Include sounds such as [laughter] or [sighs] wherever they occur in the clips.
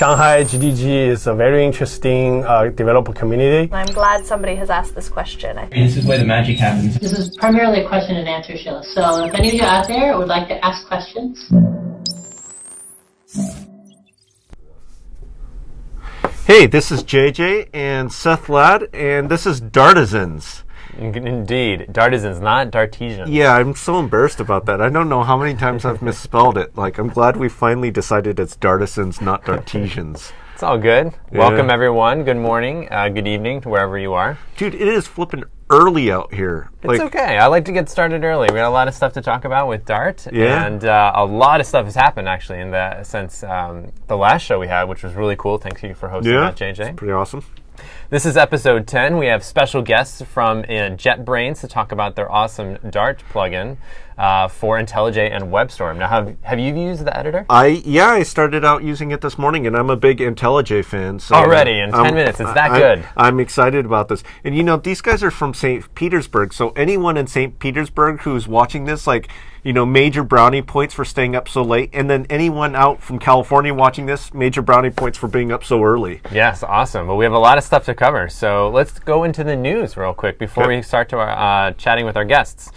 Shanghai GDG is a very interesting uh, developer community. I'm glad somebody has asked this question. I- This is where the magic happens. This is primarily a question and answer show. So if any of you out there would like to ask questions, Hey, this is JJ and Seth Ladd, and this is Dartisans. Indeed, Dartisans, not Dartesians. Yeah, I'm so embarrassed about that. I don't know how many times I've misspelled it. Like, I'm glad we finally decided it's Dartisans, not Dartesians. It's all good. Welcome, everyone. Good morning, uh, good evening wherever you are. Dude, it is flipping early out here. It's okay. I like to get started early. We got a lot of stuff to talk about with Dart, Yeah. and uh, a lot of stuff has happened actually in the since um, the last show we had, which was really cool. Thank you for hosting yeah, that, JJ. pretty awesome. This is episode 10. We have special guests from uh, JetBrains to talk about their awesome Dart plugin uh, for IntelliJ and WebStorm. Now, have, have you used the editor? I yeah, I started out using it this morning, and I'm a big IntelliJ fan. So Already, in 10 I'm- minutes, it's that I- good. I'm excited about this, and you know, these guys are from St. Petersburg, so anyone in St. Petersburg who's watching this, like, you know, major brownie points for staying up so late, and then anyone out from California watching this, major brownie points for being up so early. Yes, awesome. Well, we have a lot of stuff to cover, so let's go into the news real quick before Okay. we start to our, uh, chatting with our guests.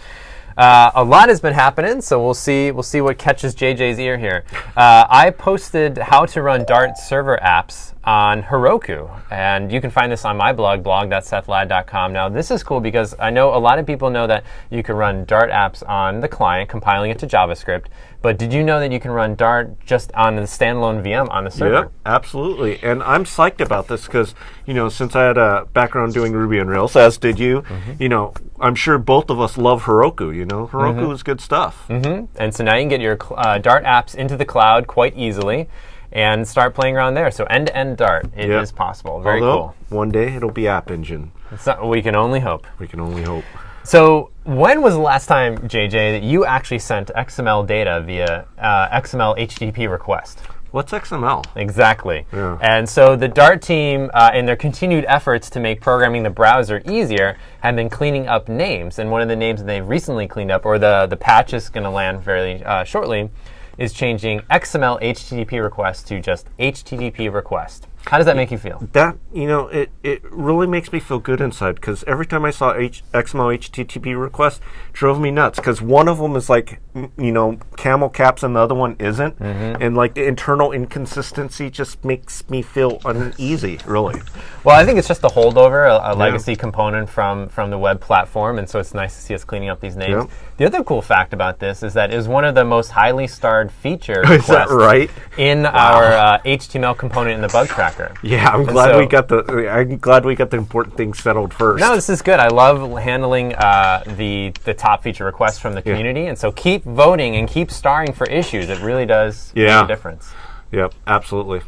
Uh, a lot has been happening, so we'll see. We'll see what catches JJ's ear here. Uh, I posted how to run Dart server apps on Heroku, and you can find this on my blog, blog.sethladd.com. Now, this is cool because I know a lot of people know that you can run Dart apps on the client, compiling it to JavaScript. But did you know that you can run Dart just on the standalone VM on the server? Yep, absolutely. And I'm psyched about this because, you know, since I had a background doing Ruby on Rails, as did you, mm-hmm. you know, I'm sure both of us love Heroku, you know. Heroku mm-hmm. is good stuff. Mm-hmm. And so now you can get your uh, Dart apps into the cloud quite easily and start playing around there. So end to end Dart, it is Yep. possible. Very Although, one day it'll be App Engine. Not- we can only hope. We can only hope. So when was the last time, JJ, that you actually sent XML data via uh, XML HTTP request? What's XML? Exactly. Yeah. And so the Dart team, uh, in their continued efforts to make programming the browser easier, have been cleaning up names. And one of the names that they've recently cleaned up, or the, the patch is going to land fairly uh, shortly, is changing XML HTTP request to just HTTP request. How does that make you feel? That you know, it, it really makes me feel good inside because every time I saw H, XML HTTP request, drove me nuts because one of them is like m- you know camel caps and the other one isn't, and like the internal inconsistency just makes me feel uneasy. Really, Well, I think it's just a holdover, a, a legacy component from, from the web platform, and so it's nice to see us cleaning up these names. Yep. The other cool fact about this is that it was one of the most highly starred feature [laughs] Is that requests right? in our uh, HTML component in the bug tracker. Yeah, I'm And glad we got the I'm glad we got the important things settled first. No, this is good. I love handling uh, the the top feature requests from the community, and so keep voting and keep starring for issues. It really does Yeah. make a difference. yep, absolutely.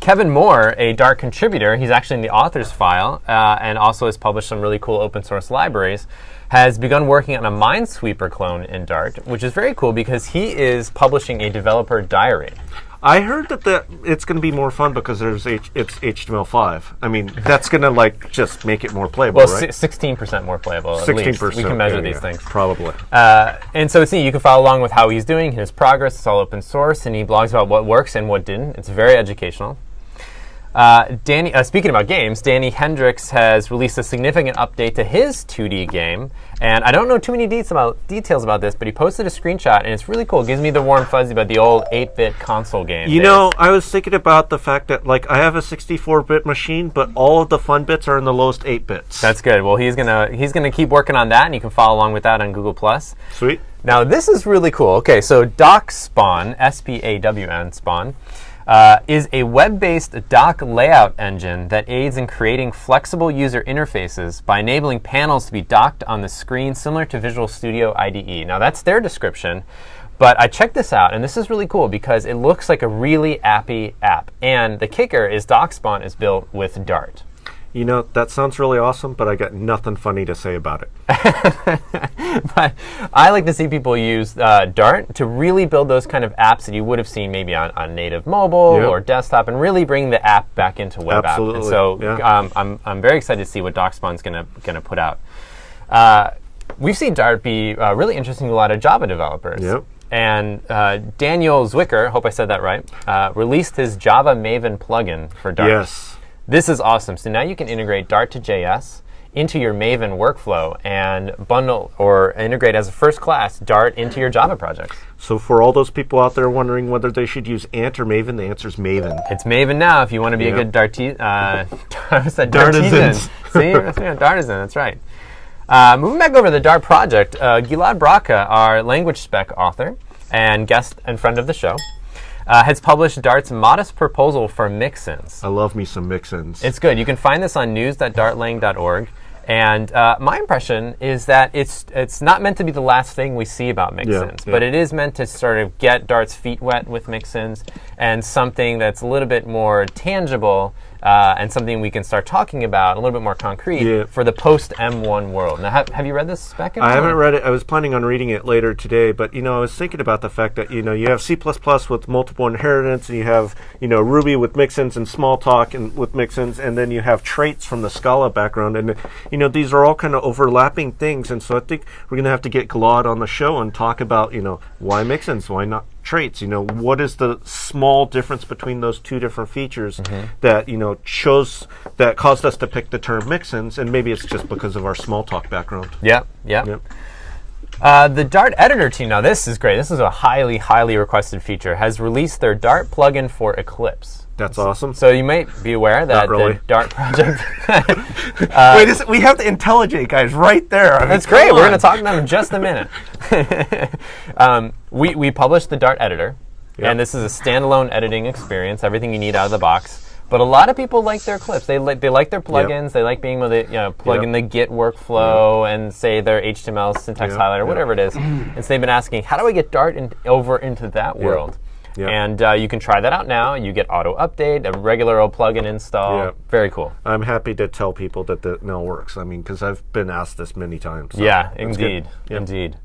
Kevin Moore, a Dart contributor, he's actually in the authors file uh, and also has published some really cool open source libraries, has begun working on a Minesweeper clone in Dart, which is very cool because he is publishing a developer diary. I heard that the, it's going to be more fun because there's H, it's HTML5. I mean, that's going to like just make it more playable, Well, right? 16% more playable. At Sixteen least. percent. We can measure these things. Probably. Uh, and so, see, you can follow along with how he's doing, his progress. It's all open source, and he blogs about what works and what didn't. It's very educational. Uh, Danny, uh, speaking about games, Danny Hendricks has released a significant update to his 2D game, and I don't know too many details about, details about this, but he posted a screenshot, and it's really cool. It gives me the warm fuzzy about the old 8-bit console game. You days. know, I was thinking about the fact that like I have a 64-bit machine, but all of the fun bits are in the lowest 8 bits. that's good. Well, he's gonna he's gonna keep working on that, and you can follow along with that on Google Plus. sweet. Now this is really cool. Okay, so DocSpawn, S-P-A-W-N Spawn, uh, is a web-based dock layout engine that aids in creating flexible user interfaces by enabling panels to be docked on the screen, similar to Visual Studio IDE. Now that's their description. But I checked this out, and this is really cool because it looks like a really appy app. And the kicker is DocSpawn is built with Dart. You know, that sounds really awesome, but I got nothing funny to say about it. [laughs] but I like to see people use uh, Dart to really build those kind of apps that you would have seen maybe on, on native mobile Yep. or desktop and really bring the app back into web app. And Absolutely, so yeah. um, I'm, I'm very excited to see what DocSpawn's going to gonna put out. Uh, we've seen Dart be uh, really interesting to a lot of Java developers. Yep. and uh, Daniel Zwicker, hope I said that right, uh, released his Java Maven plugin for Dart. Yes. This is awesome. So now you can integrate Dart to JS into your Maven workflow and bundle or integrate as a first class Dart into your Java projects. So for all those people out there wondering whether they should use Ant or Maven, the answer is Maven. It's Maven now if you want to be Yeah. [laughs] a good Darti- uh, I said Dartisans. Dartisan. [laughs] See, Dartisan, that's right. Uh, moving back over to the Dart project, uh, Gilad Bracha, our language spec author and guest and friend of the show, uh, has published Dart's modest proposal for mixins. I love me some mix-ins. It's good. You can find this on news.dartlang.org. And uh, my impression is that it's it's not meant to be the last thing we see about mixins, yeah. but it is meant to sort of get Dart's feet wet with mixins and something that's a little bit more tangible uh, and something we can start talking about a little bit more concrete Yeah. for the post M1 world. Now, have, have you read this spec? I haven't read it. I was planning on reading it later today, but you know, I was thinking about the fact that you know you have C++ with multiple inheritance, and you have you know Ruby with mixins and Smalltalk and with mixins, and then you have traits from the Scala background, and you know these are all kind of overlapping things, and so I think we're going to have to get Gilad on the show and talk about you know why mixins, why not traits, you know what is the small difference between those two different features that you know chose that caused us to pick the term mixins, and maybe it's just because of our Smalltalk background. Yeah, yeah. Yep. Uh, the Dart editor team, now this is great. This is a highly, highly requested feature, has released their Dart plugin for Eclipse. That's awesome. So you might be aware that really. the Dart project. [laughs] [laughs] Wait, is, we have the IntelliJ guys right there. I mean, That's great. We're going to talk about them in just a minute. [laughs] um, we, we published the Dart editor, Yep. and this is a standalone editing experience, everything you need out of the box. But a lot of people like their Eclipse. They like they like their plugins. They like being able to you know plug Yep. in the Git workflow and say their HTML syntax Yep, highlighter, yep. whatever it is. [clears throat] and so they've been asking, how do I get Dart in, over into that world? Yep. And uh, you can try that out now. You get auto update, a regular old plugin install. Yep. Very cool. I'm happy to tell people that that now works. I mean, because I've been asked this many times. so Yeah, indeed, Yep. indeed.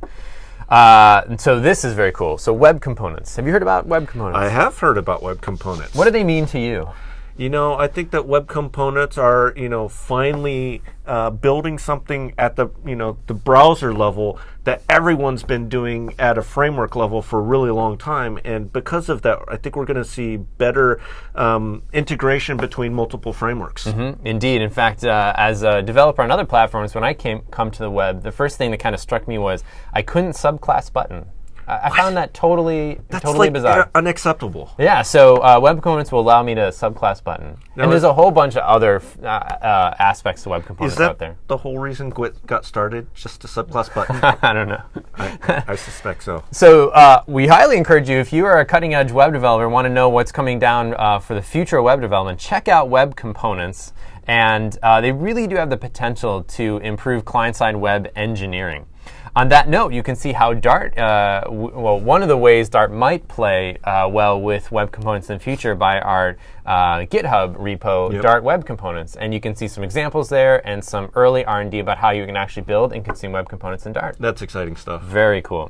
Uh, and so this is very cool. So web components. Have you heard about web components? I have heard about web components. What do they mean to you? You know, I think that web components are, you know, finally uh, building something at the, you know, the browser level that everyone's been doing at a framework level for a really long time. And because of that, I think we're going to see better um, integration between multiple frameworks. Mm, Indeed. In fact, uh, as a developer on other platforms, when I came come to the web, the first thing that kind of struck me was I couldn't subclass button. I, I found that totally That's totally like bizarre. unacceptable. Yeah, so uh, web components will allow me to subclass button, and there's a whole bunch of other uh, uh, aspects to web components out there. the whole reason GWT got started? Just a subclass [laughs] button? I don't know. I, I suspect so. So uh, we highly encourage you, if you are a cutting edge web developer, and want to know what's coming down uh, for the future of web development, check out Web Components. And uh, they really do have the potential to improve client side web engineering. On that note, you can see how Dart, uh, w- well, one of the ways Dart might play uh, well with web components in the future by our uh, GitHub repo, Yep. Dart Web Components, and you can see some examples there and some early R&D about how you can actually build and consume web components in Dart. That's exciting stuff. Very cool.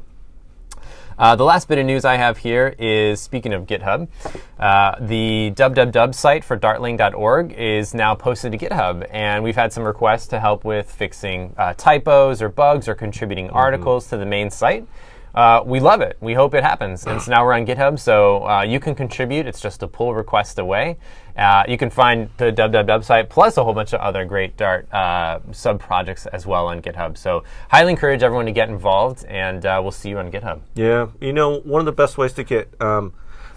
Uh, the last bit of news I have here is speaking of GitHub, uh, the www site for dartlang.org is now posted to GitHub, and we've had some requests to help with fixing uh, typos or bugs or contributing articles to the main site. Uh, we love it. We hope it happens. And so now we're on GitHub, so uh, you can contribute. It's just a pull request away. Uh, you can find the www site plus a whole bunch of other great Dart uh, sub projects as well on GitHub. So highly encourage everyone to get involved, and uh, we'll see you on GitHub. Yeah, you know, one of the best ways to get um,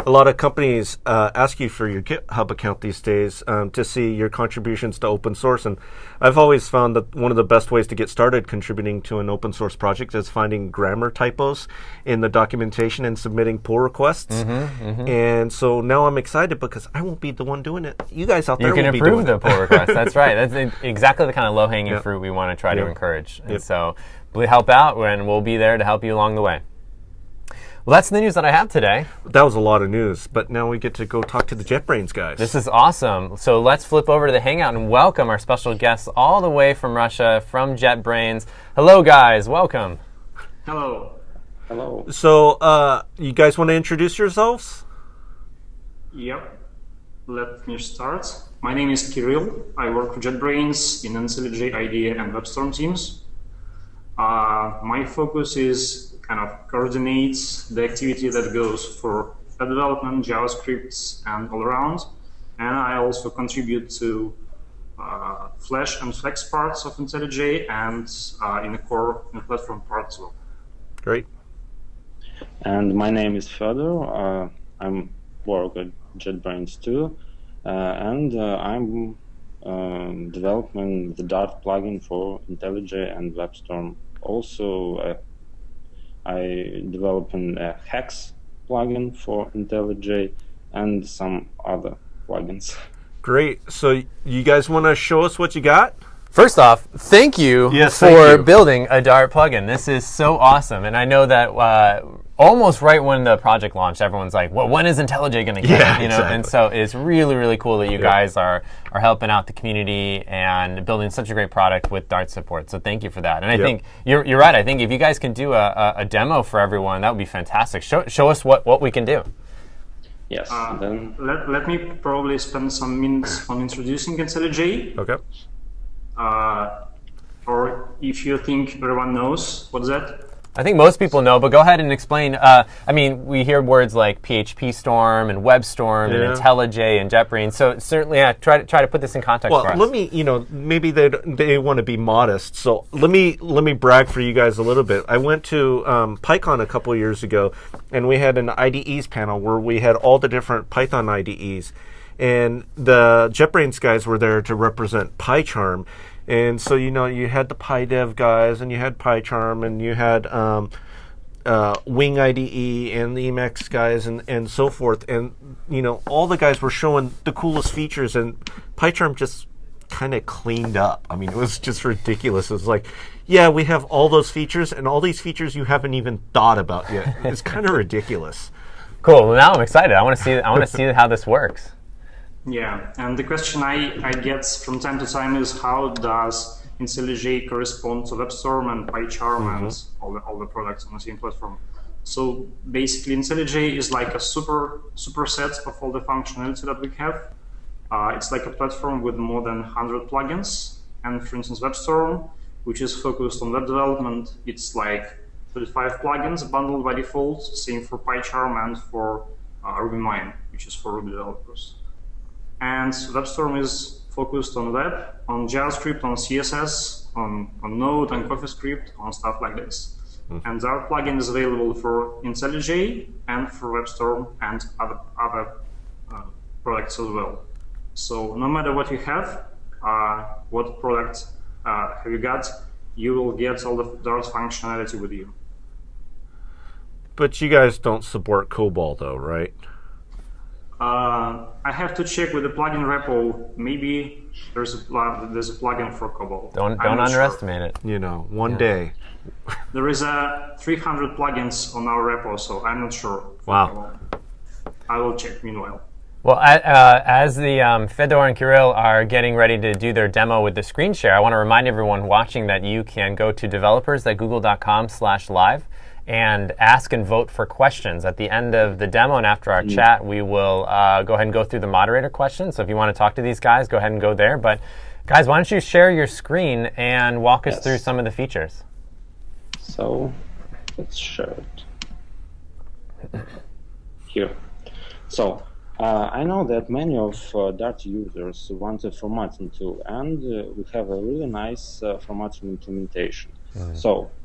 a lot of companies uh, ask you for your GitHub account these days um, to see your contributions to open source. And I've always found that one of the best ways to get started contributing to an open source project is finding grammar typos in the documentation and submitting pull requests. Mm-hmm, And so now I'm excited because I won't be the one doing it. You guys out there You can improve doing the pull requests. That's right. That's [laughs] exactly the kind of low hanging Yep. fruit we want to try to encourage. And Yep. so help out, and we'll be there to help you along the way. Well, that's the news that I have today. That was a lot of news, but now we get to go talk to the JetBrains guys. This is awesome. So let's flip over to the Hangout and welcome our special guests all the way from Russia, from JetBrains. Hello, guys. Welcome. Hello. Hello. so, uh, you guys want to introduce yourselves? Yep. Let me start. My name is Kirill. I work for JetBrains in IntelliJ IDEA and WebStorm teams. Uh, my focus is kind of coordinates the activity that goes for web development, JavaScript, and all around. And I also contribute to uh, Flash and Flex parts of IntelliJ and uh, in the core in the platform part as well. Great. And my name is Fedor. Uh, I'm work at JetBrains too, uh, and uh, I'm um, developing the Dart plugin for IntelliJ and WebStorm. Also, uh, I developing a Haxe plugin for IntelliJ and some other plugins. Great. So you guys want to show us what you got? First off, thank you Yes, for thank you. building a Dart plugin. This is so awesome, and I know that uh, almost right when the project launched, everyone's like, "Well, when is IntelliJ going to get Yeah. You know, and so it's really, really cool that you guys are are helping out the community and building such a great product with Dart support. So thank you for that. And I Yep. think you're, you're right. I think if you guys can do a, a, a demo for everyone, that would be fantastic. Show show us what what we can do. Yes, Uh, then let, let me probably spend some minutes on introducing IntelliJ. Okay. Uh, or if you think everyone knows what's that, I think most people know, but go ahead and explain. Uh, I mean, we hear words like PHP Storm and WebStorm Yeah. and IntelliJ and JetBrains. So certainly, yeah, try to try to put this in context Well, for us. let me, you know, maybe they they want to be modest. So let me let me brag for you guys a little bit. I went to um, PyCon a couple years ago, and we had an IDEs panel where we had all the different Python IDEs, and the JetBrains guys were there to represent PyCharm. And so you know you had the PyDev guys, and you had PyCharm, and you had um, uh, Wing IDE and the Emacs guys and, and so forth. And, you know, all the guys were showing the coolest features, and PyCharm just kind of cleaned up. I mean, it was just ridiculous. It was like, yeah, we have all those features, and all these features you haven't even thought about yet. It's kind of ridiculous. [laughs] cool. Well, now I'm excited. I want to see. I want to see how this works. Yeah, and the question I, I get from time to time is how does IntelliJ correspond to WebStorm and PyCharm and all the, all the products on the same platform? So basically, IntelliJ is like a super superset of all the functionality that we have. Uh, it's like a platform with more than 100 plugins. And for instance, WebStorm, which is focused on web development, it's like 35 plugins bundled by default. Same for PyCharm and for uh, RubyMine, which is for Ruby developers. And WebStorm is focused on web, on JavaScript, on CSS, on, on Node and CoffeeScript, on stuff like this. And our plugin is available for IntelliJ and for WebStorm and other, other uh, products as well. So no matter what you have, uh, what product uh, have you got, you will get all the Dart functionality with you. But you guys don't support COBOL, though, right? Uh, I have to check with the plugin repo. Maybe there's a pl- there's a plugin for COBOL. Don't I'm don't not sure. underestimate it. You know, one day. There is a 300 plugins on our repo, so I'm not sure. Wow. I will check meanwhile. Well, uh, as the um, Fedor and Kirill are getting ready to do their demo with the screen share, I want to remind everyone watching that you can go to developers.google.com slash live and ask and vote for questions. At the end of the demo and after our chat, we will uh, go ahead and go through the moderator questions. So if you want to talk to these guys, go ahead and go there. But guys, why don't you share your screen and walk us through some of the features? So let's share it [coughs] here. So uh, I know that many of uh, Dart users want a formatting tool, and uh, we have a really nice uh, formatting implementation. So uh,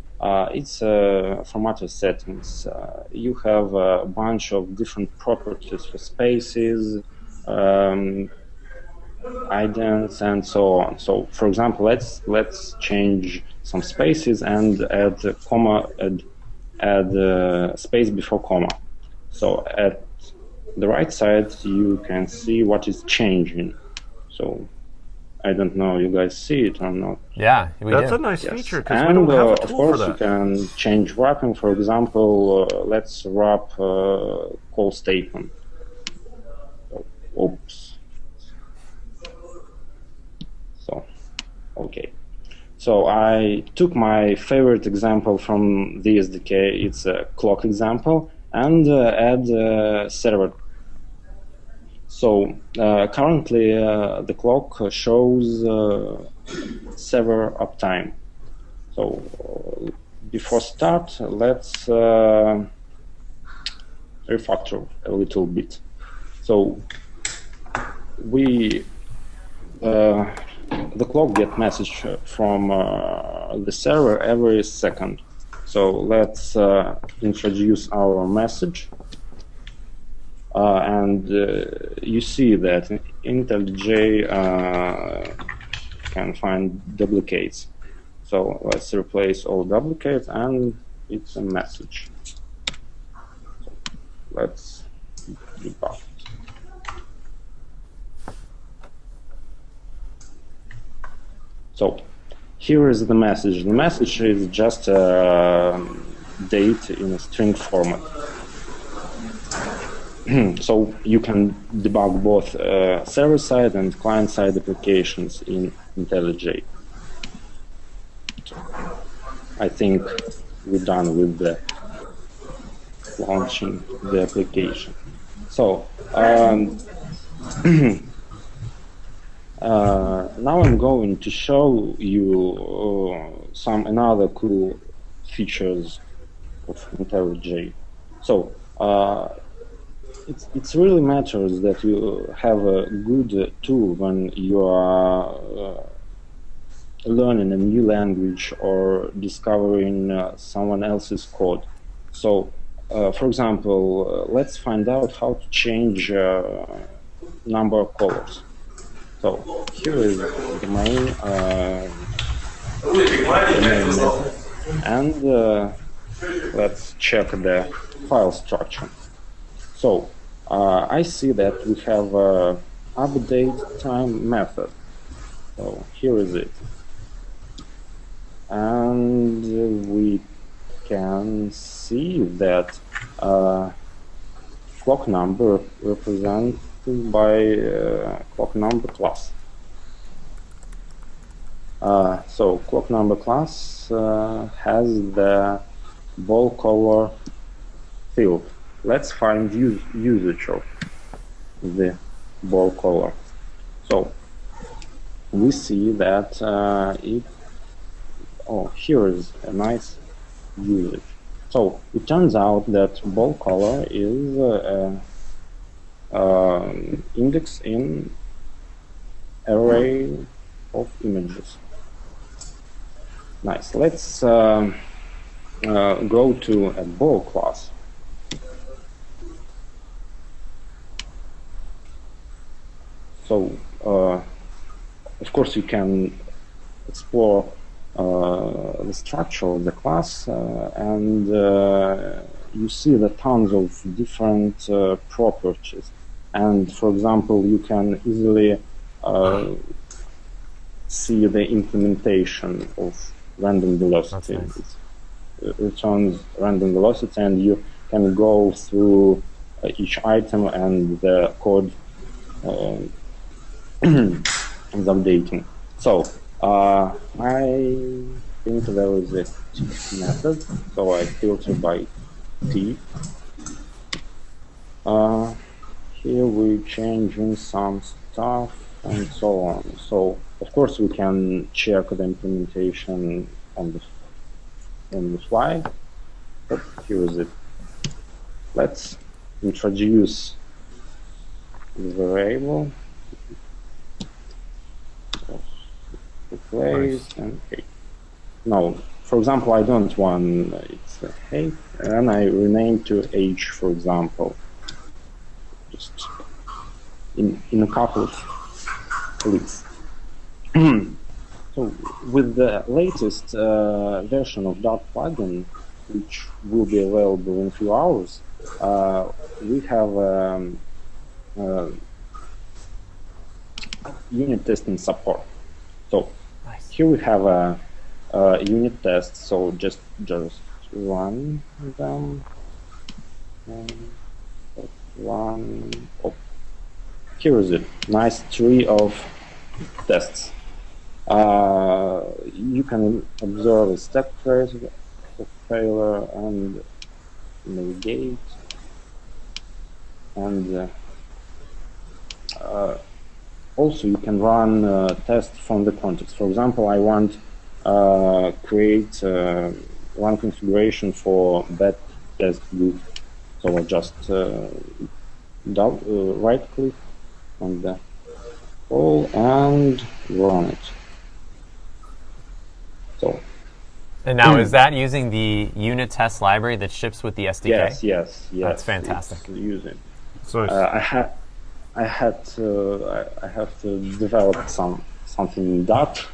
it's uh, formatter settings. Uh, you have a bunch of different properties for spaces, um, and so on. So, for example, let's let's change some spaces and add a comma, add, add a space before comma. So at the right side, you can see what is changing. So I don't know, you guys see it or not? Yeah, we That's do. a nice Yes. feature because we And don't have uh, a of course, for you can change wrapping. For example, uh, let's wrap uh, call statement. Oops. So, okay. So I took my favorite example from the SDK. It's a clock example, and uh, add uh, server. So uh, currently, uh, the clock shows uh, server uptime. So before start, let's refactor a little bit. So we uh, the clock get message from uh, the server every second. So let's uh, introduce our message. Uh, and uh, you see that IntelliJ uh, can find duplicates. So let's replace all duplicates and it's a message. Let's debug. So here is the message. The message is just a date in a string format. [clears throat] so you can debug both uh, server-side and client-side applications in IntelliJ. I think we're done with the launching the application. So um, [clears throat] uh, now I'm going to show you uh, some another cool features of IntelliJ. So uh, it's, it's really matters that you have a good tool when you are uh, learning a new language or discovering uh, someone else's code. So, uh, for example, uh, let's find out how to change uh, number of colors. So here is the main, uh, main method. and let's check the file structure. So uh, I see that we have a update time method. So here is it. And we can see that uh, clock number represented by uh, clock number class. Uh, so clock number class uh, has the ball color field let's find use, usage of the ball color. So we see that uh, it, oh, here is a nice usage. So it turns out that ball color is uh, uh, index in array of images. Nice. Let's um, uh, go to a ball class. So, uh, of course, you can explore uh, the structure of the class uh, and uh, you see the tons of different uh, properties. And for example, you can easily see the implementation of random velocity. Nice. It returns random velocity and you can go through uh, each item and the code uh, [clears throat] is updating. So uh, I think there is a method, so I filter by T. Uh, here we changing some stuff and so on. So of course we can check the implementation on the on the fly. But here is it. Let's introduce the variable replace nice. and hey. No, for example, I don't want it's a and I rename to age, for example. Just in in a couple of clicks. [clears throat] so with the latest uh, version of Dart plugin, which will be available in a few hours, uh, we have um, uh, unit testing support. So here we have a, a, unit test, so just just run them. One. Oh. Here is it. Nice tree of tests. Uh, you can observe a stack trace of failure and navigate and uh, uh, also you can run uh, tests from the context. For example, I want uh, create uh, one configuration for that test group. So I just uh, dou- uh, right click on the call and run it. So And now, is that using the unit test library that ships with the SDK? yes, yes, yes. That's fantastic. it's using. So Uh, I had, I had to, I, I have to develop some something in that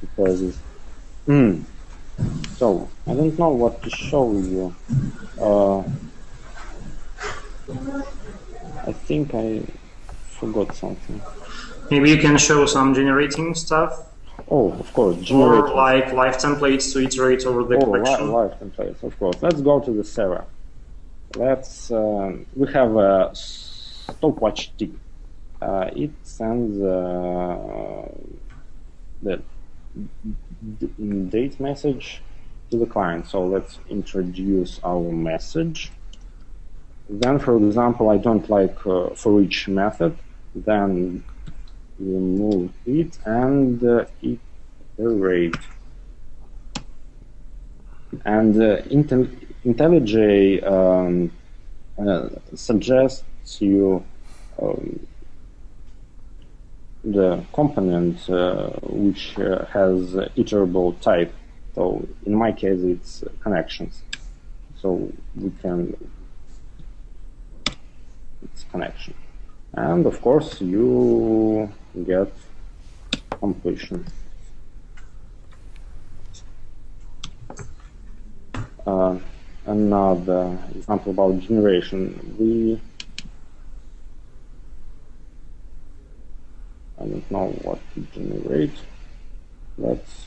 because Hmm. So I don't know what to show you. Uh, I think I forgot something. Maybe you can show some generating stuff, Oh, of course, generate. or like live templates to iterate over the Oh, collection. live templates, of course. Let's go to the server. Let's. Um, we have a stopwatch tick. Uh, it sends uh, the date message to the client. So let's introduce our message. Then, for example, I don't like uh, for each method. Then remove it and uh, iterate and uh, IntelliJ um, uh, suggests you um, the component uh, which uh, has iterable type. So in my case, it's connections. So we can it's connection, and of course you get completion. uh, another example about generation. We I don't know what to generate. Let's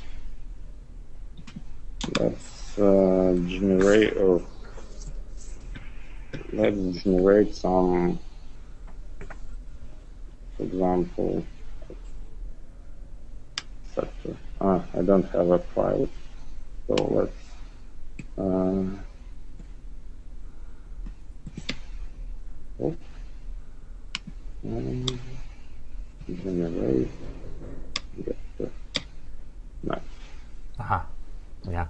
let's uh, generate or let's generate some, for example, sector. Ah, I don't have a file, so let's uh, oh. And generate. Get the nice. Aha. Yeah.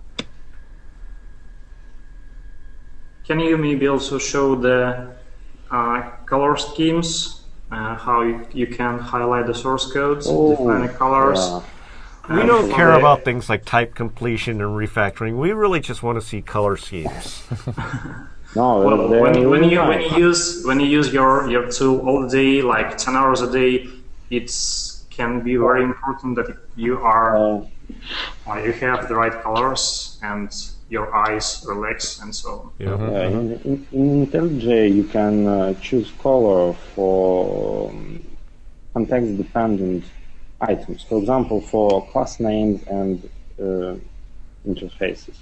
Can you maybe also show the uh, color schemes? Uh, how you, you can highlight the source codes, define the colors. yeah. we Um, don't care the- about things like type completion and refactoring. We really just want to see color schemes. [laughs] No, Well, they're when you, when you when you use when you use your your tool all day, like ten hours a day, it can be very important that you are Uh, uh, you have the right colors and your eyes relax and so on. Yeah. Yeah, in, in, in IntelliJ, you can uh, choose color for um, context-dependent items. For example, for class names and uh, interfaces.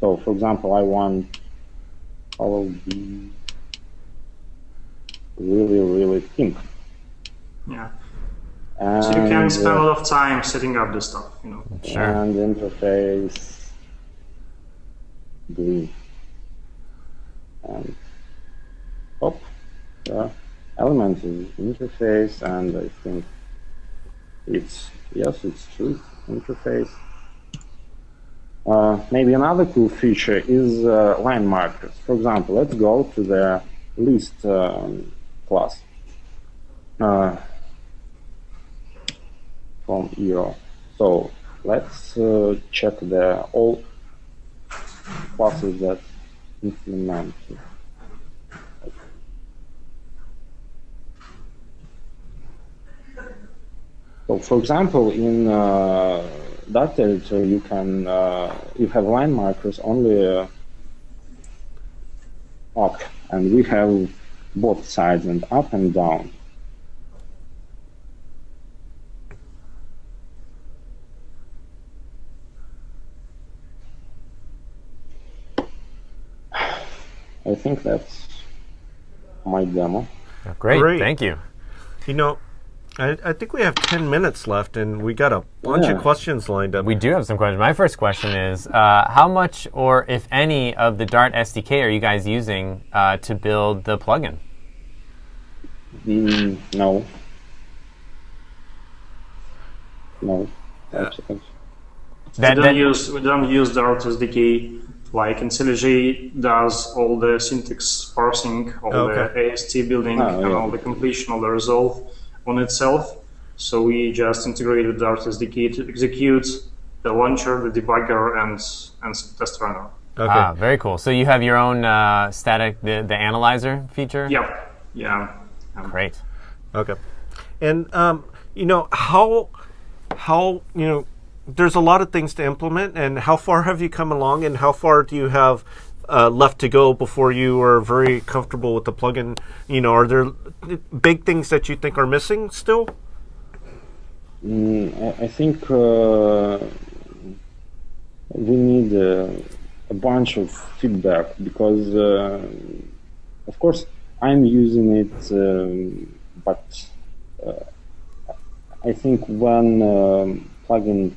So, for example, I want color be really, really pink. Yeah. And, So you can spend a uh, lot of time setting up this stuff. You know. Sure. and interface green and up the element is interface and I think it's yes it's true interface uh, maybe another cool feature is uh, line markers for example let's go to the list um, class uh, from EO so let's uh, check the all classes that implement. So, for example, in uh, that territory, you can uh, you have line markers only uh, up, and we have both sides and up and down. [sighs] I think that's my demo. Great. Great. Thank you. You know, I, I think we have 10 minutes left and we got a bunch Yeah. of questions lined up. We do have some questions. My first question is uh, How much, or if any, of the Dart SDK are you guys using uh, to build the plugin? Mm, no. No. That's- that's- That- we don't use we don't use Dart SDK. Like IntelliJ does all the syntax parsing, all Okay. the AST building, Oh, and yeah. all the completion, all the resolve on itself. So we just integrated Dart SDK to execute the launcher, the debugger, and and some test runner. Okay. Ah, very cool. So you have your own uh, static, the, the analyzer feature? Yep. Yeah. Um, Great. Okay. And um, you know how how you know there's a lot of things to implement, and how far have you come along, and how far do you have uh, left to go before you are very comfortable with the plugin? You know, are there big things that you think are missing still? Mm, I, think uh, we need uh, a bunch of feedback because, uh, of course, I'm using it, um, but uh, I think when um, plugin,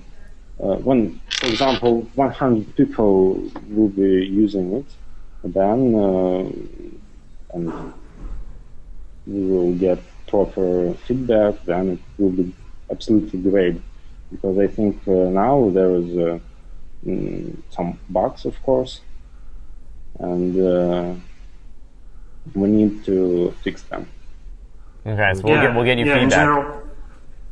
when, for example, 100 people will be using it, then uh, and we will get proper feedback, then it will be absolutely great. Because I think uh, now there is uh, mm, some bugs, of course, and uh, we need to fix them. Okay, so we'll, get, we'll get you yeah, In feedback.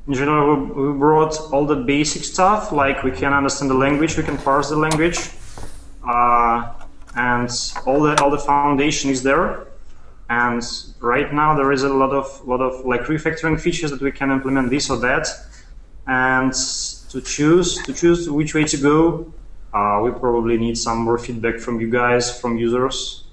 In general, we, brought all the basic stuff, like we can understand the language, we can parse the language, uh, and all the all the foundation is there. And right now there is a lot of lot of like refactoring features that we can implement this or that, and to choose to choose which way to go, uh, we probably need some more feedback from you guys, from users,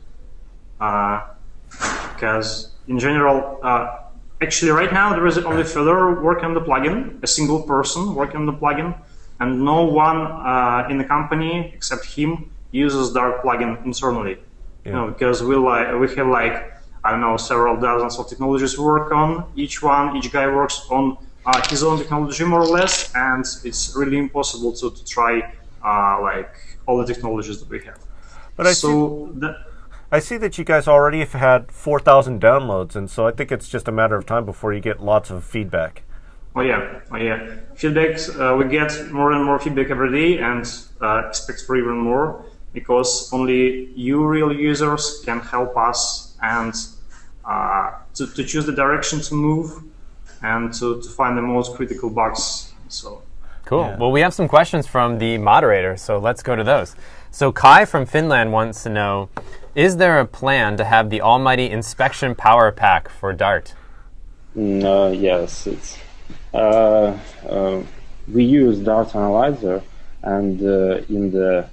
because in general, uh, actually right now there is only Fedor working on the plugin, a single person working on the plugin, and no one uh, in the company except him uses Dart plugin internally. You know, because we like we have like I don't know several dozens of technologies we work on. Each one, each guy works on uh, his own technology more or less, and it's really impossible to, to try uh, like all the technologies that we have. But I see, so that, I see that you guys already have had four thousand downloads, and so I think it's just a matter of time before you get lots of feedback. Oh yeah, oh yeah. Feedbacks, uh, we get more and more feedback every day, and uh, expect for even more because only you, real users, can help us and uh, to, to choose the direction to move and to, to find the most critical bugs. So Cool. Well, we have some questions from the moderator, so let's go to those. So Kai from Finland wants to know: Is there a plan to have the almighty inspection power pack for Dart? No, uh, yes, it's uh, uh, we use Dart Analyzer, and uh, in the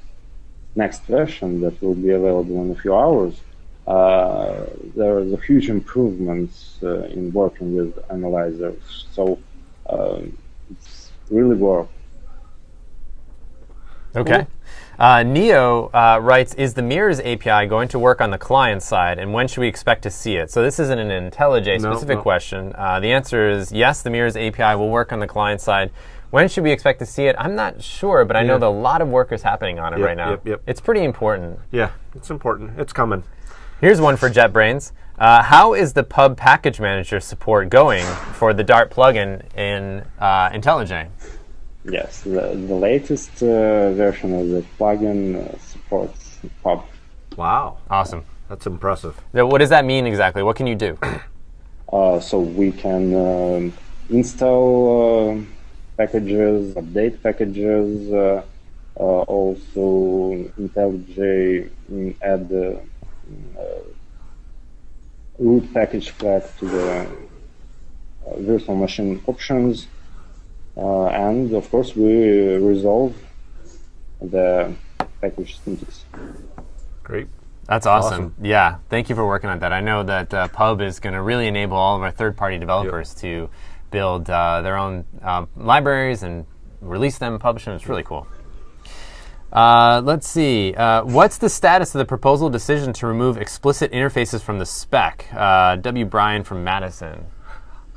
next version that will be available in a few hours, uh, there is a huge improvements uh, in working with analyzers. So uh, it's really work. Okay. Uh, Neo uh, writes, is the Mirrors API going to work on the client side, and when should we expect to see it? So this isn't an IntelliJ specific no. question. Uh, the answer is yes, the Mirrors API will work on the client side. When should we expect to see it? I'm not sure, but I know that a lot of work is happening on it Yep, right now. yep, yep. It's pretty important. Yeah, it's important. It's coming. Here's one for JetBrains. Uh, how is the Pub Package Manager support going for the Dart plugin in uh, IntelliJ? Yes, the, the latest uh, version of the plugin uh, supports pub. Wow, Awesome. that's impressive. So what does that mean exactly? What can you do? [clears throat] Uh, so we can um, install uh, packages, update packages, uh, uh, also IntelliJ mm, add the uh, root package flag to the uh, virtual machine options, and of course we resolve the package syntax. Great. That's awesome. Awesome. Yeah, thank you for working on that. I know that uh, Pub is going to really enable all of our third-party developers to build uh, their own uh, libraries and release them, and publish them. It's really cool. Uh, let's see. Uh, what's the status of the proposal decision to remove explicit interfaces from the spec? Uh, w. Bryan from Madison.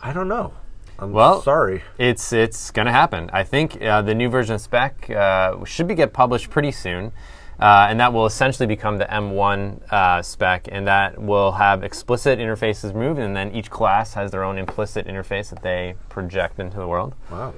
I don't know. I'm Well- sorry. It's it's going to happen. I think uh, the new version of spec uh, should be get published pretty soon, uh, and that will essentially become the M1 uh, spec, and that will have explicit interfaces removed, and then each class has their own implicit interface that they project into the world. Wow.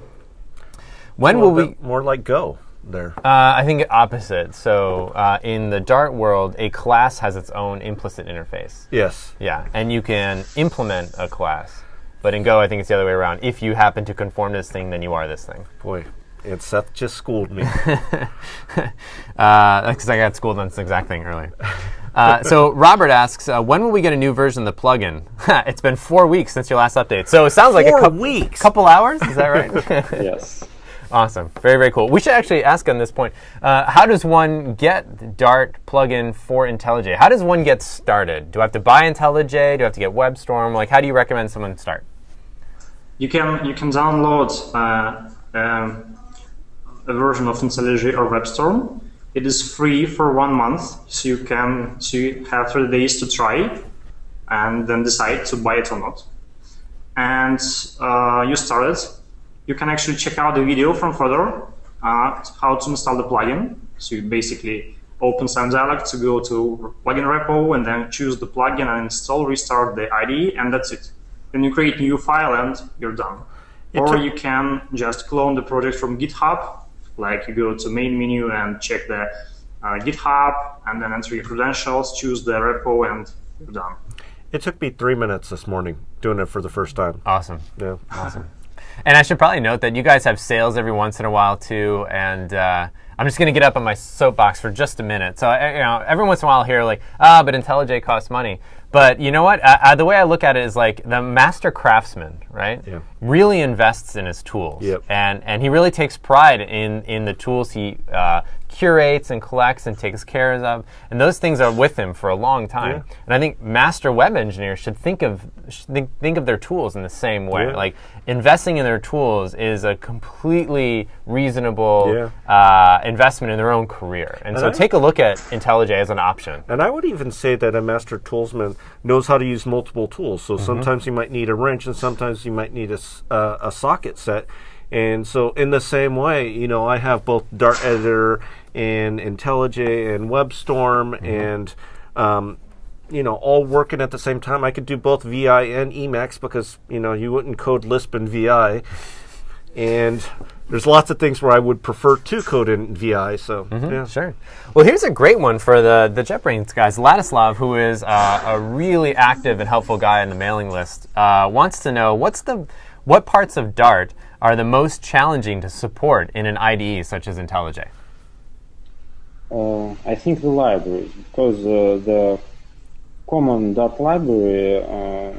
When will we? more like Go. there? Uh, I think opposite. So uh, in the Dart world, a class has its own implicit interface. yes. Yeah, and you can implement a class. But in Go, I think it's the other way around. If you happen to conform to this thing, then you are this thing. Boy, and Seth just schooled me. [laughs] Because I got schooled on this exact thing earlier. Uh, so Robert asks, uh, when will we get a new version of the plugin? [laughs] it's been four weeks since your last update. So it sounds like Four a couple weeks? couple hours. Is that right? [laughs] Yes. Awesome. Very, very cool. We should actually ask on this point uh, how does one get Dart plugin for IntelliJ? How does one get started? Do I have to buy IntelliJ? Do I have to get WebStorm? Like, how do you recommend someone start? You can you can download uh, um, a version of IntelliJ or WebStorm. It is free for one month, so you can so you have 30 days to try and then decide to buy it or not. And uh, you start it. You can actually check out the video from Fedor uh, how to install the plugin. So you basically open some dialog to go to plugin repo and then choose the plugin and install, restart the IDE, and that's it. Then you create new file and you're done. or you can just clone the project from GitHub, like you go to main menu and check the uh, GitHub, and then enter your credentials, choose the repo, and you're done. it took me three minutes this morning doing it for the first time. Awesome. Yeah. Awesome. And I should probably note that you guys have sales every once in a while too. And uh, I'm just going to get up on my soapbox for just a minute. So you know, every once in a while, I'll hear like, ah, but IntelliJ costs money. But you know what? Uh, uh, the way I look at it is like the master craftsman, right? Yeah. Really invests in his tools, Yep. and and he really takes pride in in the tools he uh, curates and collects and takes care of, and those things are with him for a long time. And I think master web engineers should think of should think, think of their tools in the same way. Yeah. Like investing in their tools is a completely reasonable Yeah. uh, investment in their own career. And, so I- take a look at IntelliJ as an option. And I would even say that a master toolsman knows how to use multiple tools. So sometimes you might need a wrench, and sometimes you might need a, s- uh, a socket set. And so, in the same way, you know, I have both Dart Editor and IntelliJ and WebStorm, and um, you know, all working at the same time. I could do both VI and Emacs because you know you wouldn't code Lisp in VI, and there's lots of things where I would prefer to code in VI. So yeah, Sure. Well, here's a great one for the the JetBrains guys. Ladislav, who is uh, a really active and helpful guy on the mailing list, uh, wants to know what's the what parts of Dart are the most challenging to support in an IDE such as IntelliJ. Uh, I think the library, because uh, the common Dart library uh,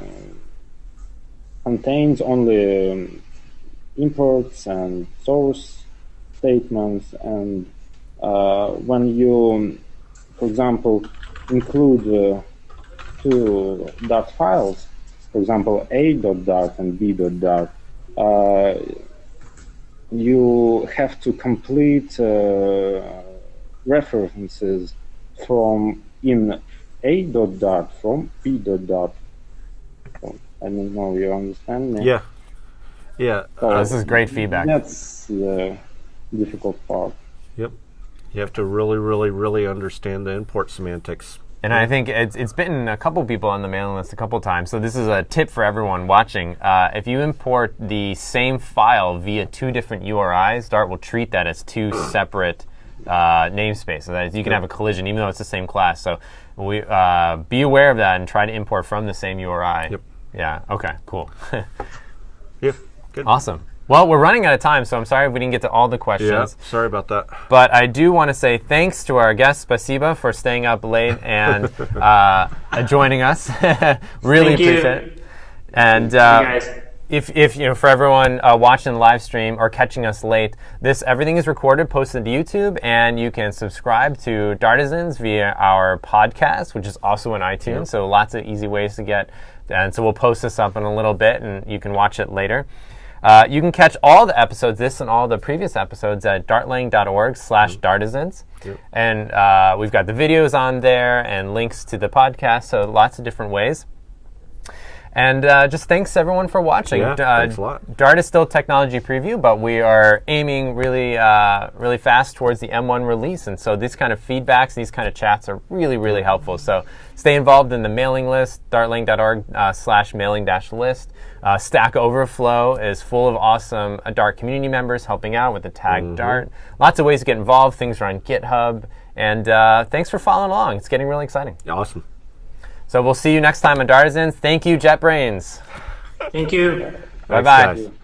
contains only um, imports and source statements, and uh, when you, for example, include uh, two Dart files, for example, a.dart and b.dart, uh, you have to complete uh, references from in a dot dart from b dot dart. So, I don't know you understand me. yeah, yeah. So Uh, this is great feedback. That's the difficult part. Yep. You have to really, really, really understand the import semantics. And I think it's, it's bitten a couple people on the mailing list a couple times. So this is a tip for everyone watching. Uh, if you import the same file via two different URIs, Dart will treat that as two [clears throat] separate uh, namespaces. That is, you can have a collision even though it's the same class. So we uh, be aware of that and try to import from the same URI. Yep. Yeah. Okay. Cool. [laughs] Yeah. Good. awesome. Well, we're running out of time, so I'm sorry if we didn't get to all the questions. Yeah. Sorry about that. But I do want to say thanks to our guest Spasiba for staying up late and [laughs] uh, joining us. [laughs] really Thank you. appreciate it. And You uh, guys. if, if you know for everyone uh, watching the live stream or catching us late, this everything is recorded, posted to YouTube, and you can subscribe to Dartisans via our podcast, which is also on iTunes. So lots of easy ways to get. And so we'll post this up in a little bit, and you can watch it later. Uh, you can catch all the episodes, this and all the previous episodes at dartlang.org slash dartisans. And uh, we've got the videos on there and links to the podcast, so lots of different ways. And uh, just thanks everyone for watching. Yeah, Uh, thanks a lot. Dart is still technology preview, but we are aiming really, uh, really fast towards the M1 release. And so these kind of feedbacks, these kind of chats are really, really helpful. So stay involved in the mailing list, dartlang.org uh, slash mailing dash list. Uh, Stack Overflow is full of awesome uh, Dart community members helping out with the tag Mm-hmm. Dart. Lots of ways to get involved. Things are on GitHub. And uh, thanks for following along. It's getting really exciting. Awesome. So we'll see you next time on Dartisans. Thank you, JetBrains. Thank you. Bye Thanks, bye. guys.